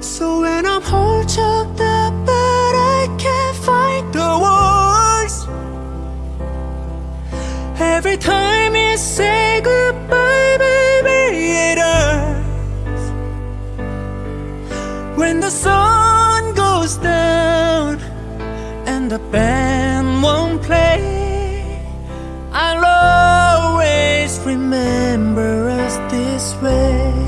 So when I'm all choked up but I can't find the words. Every time you say goodbye baby it hurts. When the sun goes down and the band won't play I'll always remember us this way.